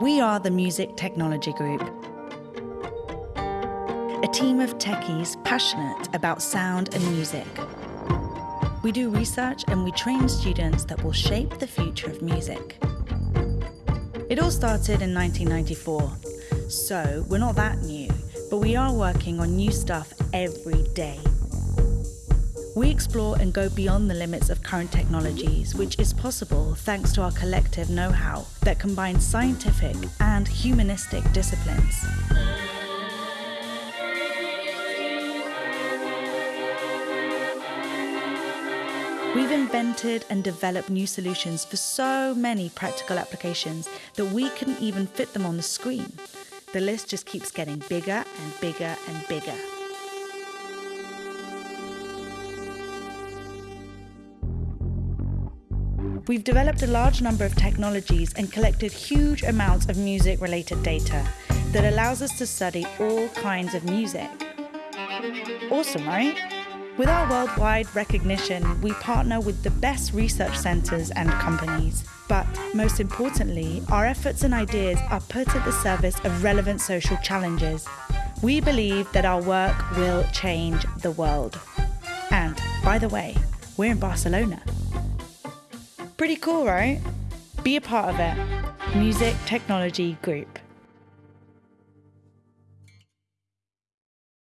We are the Music Technology Group, a team of techies passionate about sound and music. We do research and we train students that will shape the future of music. It all started in 1994, so we're not that new, but we are working on new stuff every day. We explore and go beyond the limits of current technologies, which is possible thanks to our collective know how that combines scientific and humanistic disciplines. We've invented and developed new solutions for so many practical applications that we couldn't even fit them on the screen. The list just keeps getting bigger and bigger and bigger. We've developed a large number of technologies and collected huge amounts of music related data that allows us to study all kinds of music. Awesome, right? With our worldwide recognition, we partner with the best research centres and companies. But most importantly, our efforts and ideas are put at the service of relevant social challenges. We believe that our work will change the world. And by the way, we're in Barcelona. Pretty cool, right? Be a part of it. Music Technology Group.